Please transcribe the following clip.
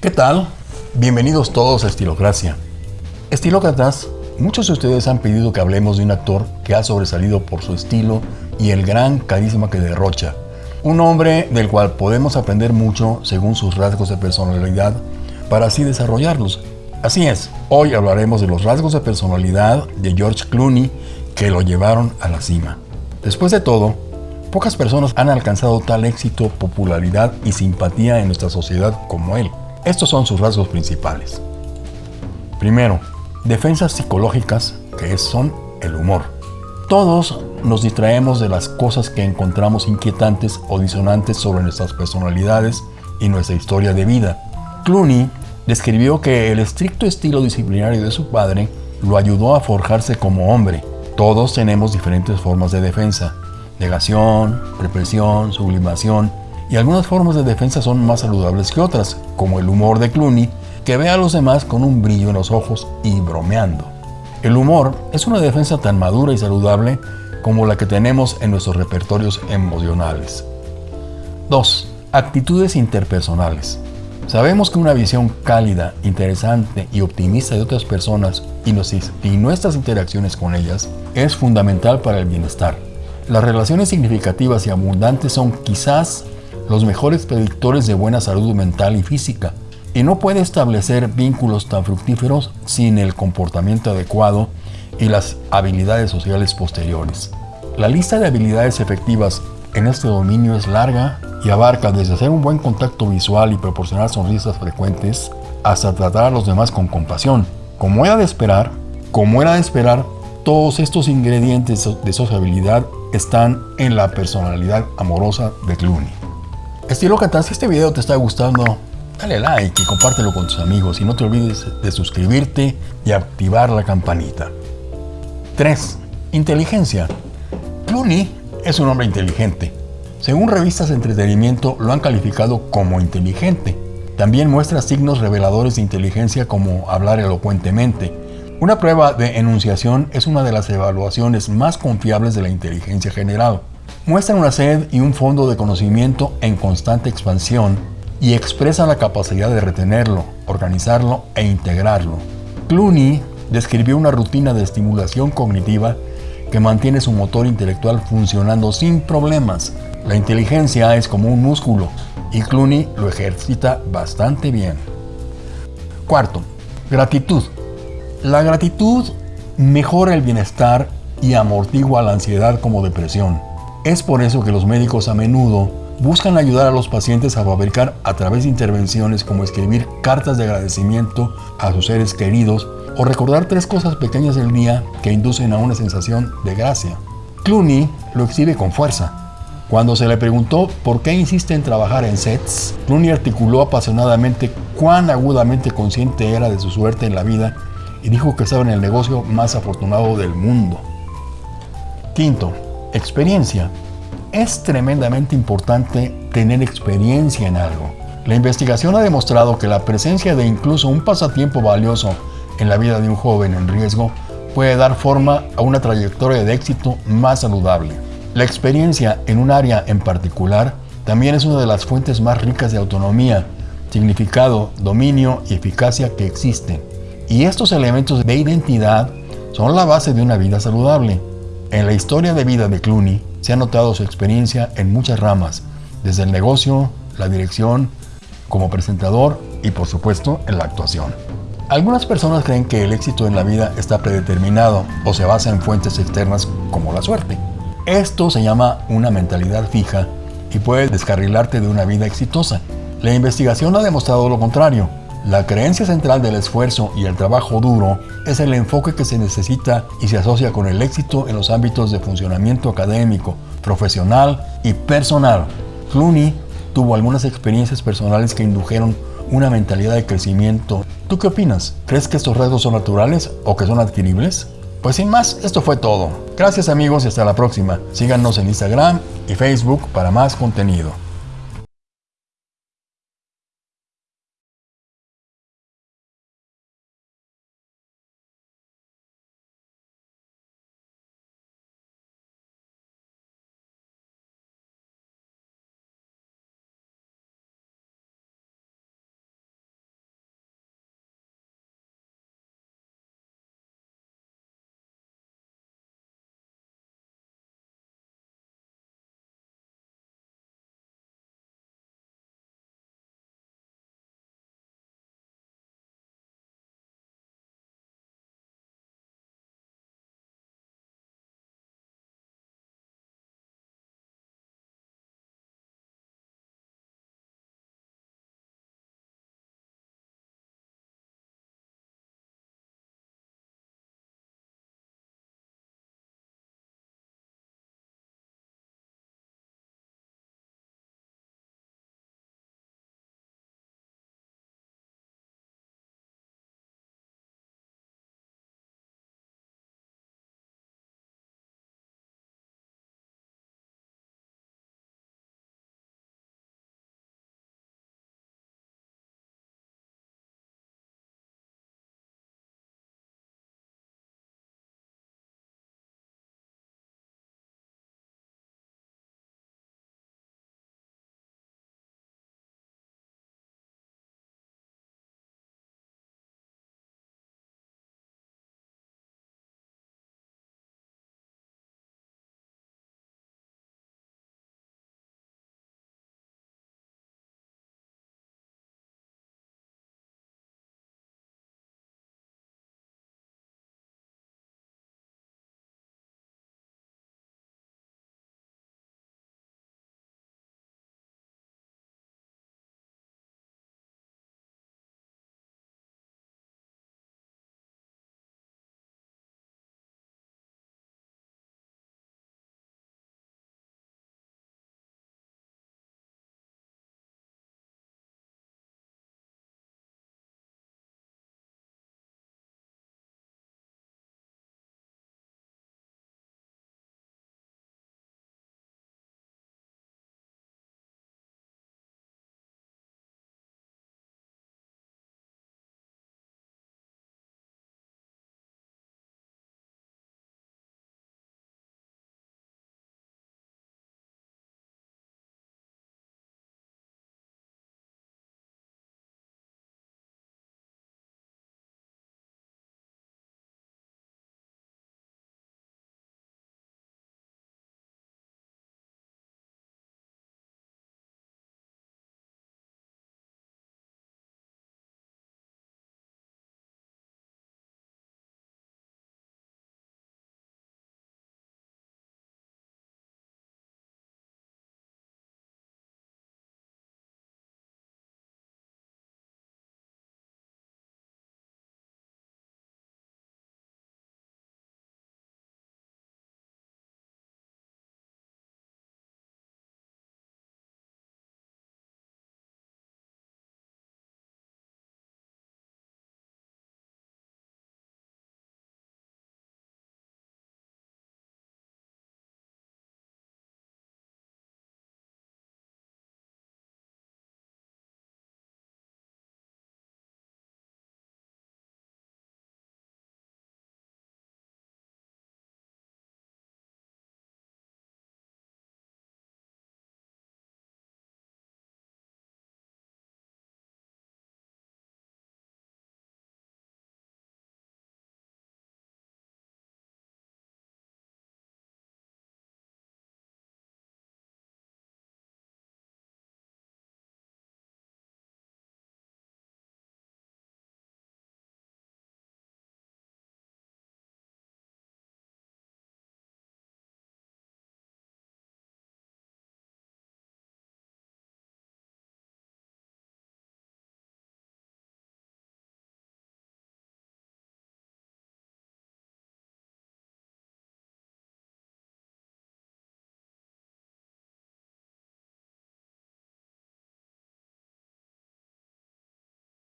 ¿Qué tal? Bienvenidos todos a Estilocracia. Estilócratas, muchos de ustedes han pedido que hablemos de un actor que ha sobresalido por su estilo y el gran carisma que derrocha. Un hombre del cual podemos aprender mucho según sus rasgos de personalidad para así desarrollarlos. Así es, hoy hablaremos de los rasgos de personalidad de George Clooney que lo llevaron a la cima. Después de todo, pocas personas han alcanzado tal éxito, popularidad y simpatía en nuestra sociedad como él. Estos son sus rasgos principales. Primero, defensas psicológicas, que son el humor. Todos nos distraemos de las cosas que encontramos inquietantes o disonantes sobre nuestras personalidades y nuestra historia de vida. Clooney describió que el estricto estilo disciplinario de su padre lo ayudó a forjarse como hombre. Todos tenemos diferentes formas de defensa. Negación, represión, sublimación, y algunas formas de defensa son más saludables que otras, como el humor de Clooney, que ve a los demás con un brillo en los ojos y bromeando. El humor es una defensa tan madura y saludable como la que tenemos en nuestros repertorios emocionales. 2. Actitudes interpersonales. Sabemos que una visión cálida, interesante y optimista de otras personas y, nuestras interacciones con ellas es fundamental para el bienestar. Las relaciones significativas y abundantes son quizás los mejores predictores de buena salud mental y física, y no puede establecer vínculos tan fructíferos sin el comportamiento adecuado y las habilidades sociales posteriores. La lista de habilidades efectivas en este dominio es larga y abarca desde hacer un buen contacto visual y proporcionar sonrisas frecuentes hasta tratar a los demás con compasión. Como era de esperar, como era de esperar, todos estos ingredientes de sociabilidad están en la personalidad amorosa de Clooney. Estilócrata, si este video te está gustando, dale like y compártelo con tus amigos y no te olvides de suscribirte y activar la campanita. 3. Inteligencia. Clooney es un hombre inteligente. Según revistas de entretenimiento lo han calificado como inteligente. También muestra signos reveladores de inteligencia como hablar elocuentemente. Una prueba de enunciación es una de las evaluaciones más confiables de la inteligencia general muestran una sed y un fondo de conocimiento en constante expansión y expresan la capacidad de retenerlo, organizarlo e integrarlo. Clooney describió una rutina de estimulación cognitiva que mantiene su motor intelectual funcionando sin problemas. La inteligencia es como un músculo y Clooney lo ejercita bastante bien. Cuarto, gratitud. La gratitud mejora el bienestar y amortigua la ansiedad como depresión. Es por eso que los médicos a menudo buscan ayudar a los pacientes a fabricar a través de intervenciones como escribir cartas de agradecimiento a sus seres queridos o recordar tres cosas pequeñas del día que inducen a una sensación de gracia. Clooney lo exhibe con fuerza. Cuando se le preguntó por qué insiste en trabajar en sets, Clooney articuló apasionadamente cuán agudamente consciente era de su suerte en la vida y dijo que estaba en el negocio más afortunado del mundo. Quinto, Experiencia. Es tremendamente importante tener experiencia en algo. La investigación ha demostrado que la presencia de incluso un pasatiempo valioso en la vida de un joven en riesgo puede dar forma a una trayectoria de éxito más saludable. La experiencia en un área en particular también es una de las fuentes más ricas de autonomía, significado, dominio y eficacia que existen. Y estos elementos de identidad son la base de una vida saludable. En la historia de vida de Clooney se ha notado su experiencia en muchas ramas, desde el negocio, la dirección, como presentador y por supuesto en la actuación. Algunas personas creen que el éxito en la vida está predeterminado o se basa en fuentes externas como la suerte. Esto se llama una mentalidad fija y puede descarrilarte de una vida exitosa. La investigación ha demostrado lo contrario. La creencia central del esfuerzo y el trabajo duro es el enfoque que se necesita y se asocia con el éxito en los ámbitos de funcionamiento académico, profesional y personal. Clooney tuvo algunas experiencias personales que indujeron una mentalidad de crecimiento. ¿Tú qué opinas? ¿Crees que estos rasgos son naturales o que son adquiribles? Pues sin más, esto fue todo. Gracias amigos y hasta la próxima. Síganos en Instagram y Facebook para más contenido.